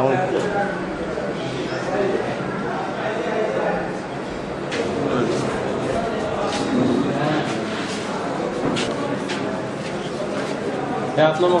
Tamam. Ya atlama.